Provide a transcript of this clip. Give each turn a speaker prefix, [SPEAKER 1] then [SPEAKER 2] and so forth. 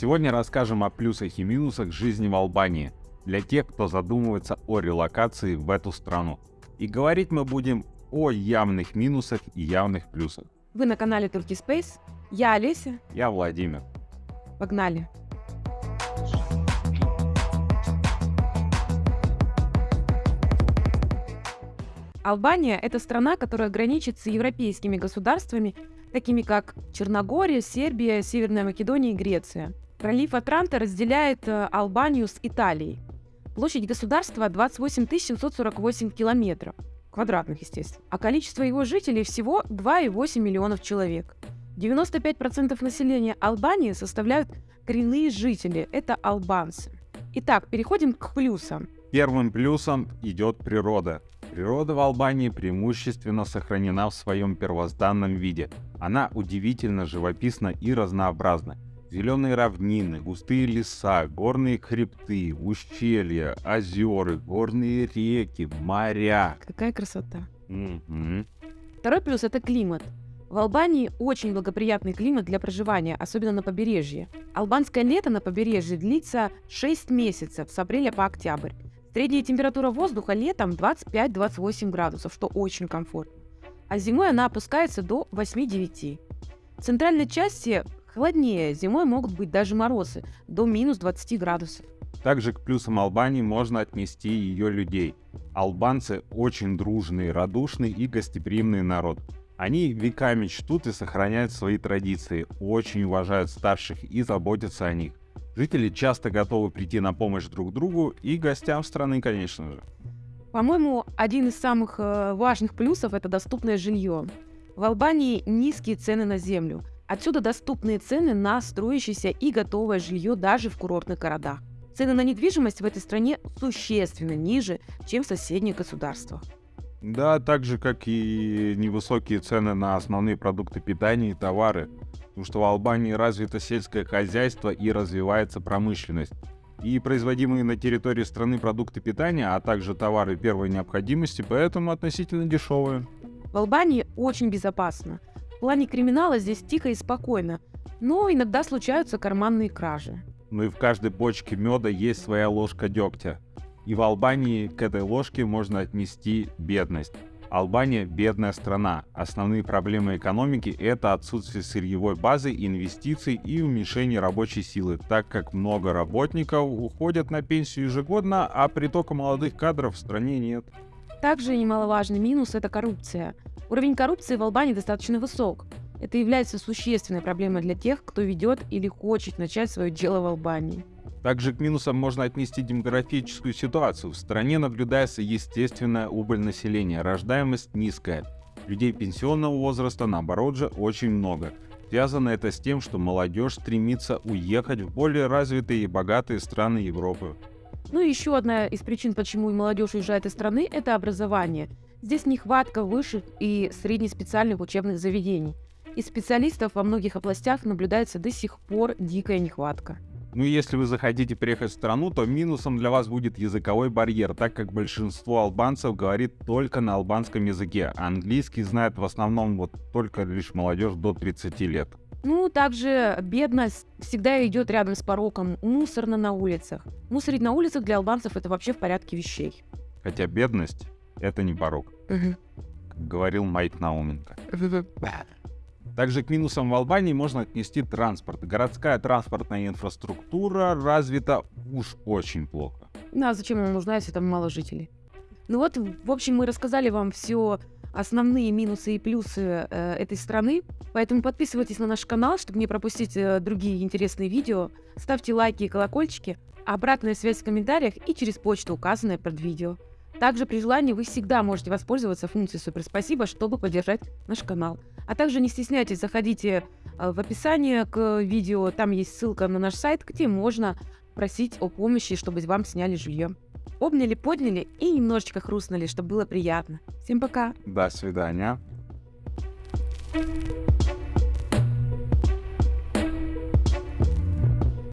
[SPEAKER 1] Сегодня расскажем о плюсах и минусах жизни в Албании для тех, кто задумывается о релокации в эту страну. И говорить мы будем о явных минусах и явных плюсах.
[SPEAKER 2] Вы на канале Turkey Space. Я Олеся.
[SPEAKER 1] Я Владимир.
[SPEAKER 2] Погнали. Албания – это страна, которая граничит с европейскими государствами, такими как Черногория, Сербия, Северная Македония и Греция. Пролив Атранта разделяет э, Албанию с Италией. Площадь государства 28 748 километров, квадратных, естественно, а количество его жителей всего 2,8 миллионов человек. 95% населения Албании составляют коренные жители, это албанцы. Итак, переходим к плюсам.
[SPEAKER 1] Первым плюсом идет природа. Природа в Албании преимущественно сохранена в своем первозданном виде. Она удивительно живописна и разнообразна. Зеленые равнины, густые леса, горные хребты, ущелья, озера, горные реки, моря.
[SPEAKER 2] Какая красота.
[SPEAKER 1] Мгм.
[SPEAKER 2] Второй плюс – это климат. В Албании очень благоприятный климат для проживания, особенно на побережье. Албанское лето на побережье длится 6 месяцев, с апреля по октябрь. Средняя температура воздуха летом 25-28 градусов, что очень комфортно. А зимой она опускается до 8-9. В центральной части холоднее, зимой могут быть даже морозы, до минус 20 градусов.
[SPEAKER 1] Также к плюсам Албании можно отнести ее людей. Албанцы очень дружный, радушный и гостеприимный народ. Они веками чтут и сохраняют свои традиции, очень уважают старших и заботятся о них. Жители часто готовы прийти на помощь друг другу и гостям страны, конечно же.
[SPEAKER 2] По-моему, один из самых э, важных плюсов – это доступное жилье. В Албании низкие цены на землю. Отсюда доступные цены на строящееся и готовое жилье даже в курортных городах. Цены на недвижимость в этой стране существенно ниже, чем в соседних государствах.
[SPEAKER 1] Да, так же, как и невысокие цены на основные продукты питания и товары. Потому что в Албании развито сельское хозяйство и развивается промышленность. И производимые на территории страны продукты питания, а также товары первой необходимости, поэтому относительно дешевые.
[SPEAKER 2] В Албании очень безопасно. В плане криминала здесь тихо и спокойно, но иногда случаются карманные кражи.
[SPEAKER 1] Ну и в каждой бочке меда есть своя ложка дегтя. И в Албании к этой ложке можно отнести бедность. Албания – бедная страна. Основные проблемы экономики – это отсутствие сырьевой базы, инвестиций и уменьшение рабочей силы, так как много работников уходят на пенсию ежегодно, а притока молодых кадров в стране нет.
[SPEAKER 2] Также немаловажный минус – это коррупция. Уровень коррупции в Албании достаточно высок. Это является существенной проблемой для тех, кто ведет или хочет начать свое дело в Албании.
[SPEAKER 1] Также к минусам можно отнести демографическую ситуацию. В стране наблюдается естественная убыль населения, рождаемость низкая. Людей пенсионного возраста, наоборот же, очень много. Связано это с тем, что молодежь стремится уехать в более развитые и богатые страны Европы.
[SPEAKER 2] Ну и еще одна из причин, почему молодежь уезжает из страны, это образование. Здесь нехватка высших и среднеспециальных учебных заведений. И специалистов во многих областях наблюдается до сих пор дикая нехватка.
[SPEAKER 1] Ну и если вы захотите приехать в страну, то минусом для вас будет языковой барьер, так как большинство албанцев говорит только на албанском языке, а английский знает в основном вот только лишь молодежь до 30 лет.
[SPEAKER 2] Ну, также бедность всегда идет рядом с пороком. Мусорно на улицах. Мусорить на улицах для албанцев это вообще в порядке вещей.
[SPEAKER 1] Хотя бедность — это не порог, как говорил Майк Науменко. Также к минусам в Албании можно отнести транспорт. Городская транспортная инфраструктура развита уж очень плохо.
[SPEAKER 2] Ну а зачем нам нужна, если там мало жителей? Ну вот, в общем, мы рассказали вам все основные минусы и плюсы э, этой страны. Поэтому подписывайтесь на наш канал, чтобы не пропустить э, другие интересные видео. Ставьте лайки и колокольчики. Обратная связь в комментариях и через почту, указанная под видео. Также при желании вы всегда можете воспользоваться функцией Супер Спасибо, чтобы поддержать наш канал. А также не стесняйтесь, заходите э, в описание к видео, там есть ссылка на наш сайт, где можно просить о помощи, чтобы вам сняли жилье. Обняли, подняли и немножечко хрустнули, чтобы было приятно. Всем пока!
[SPEAKER 1] До свидания.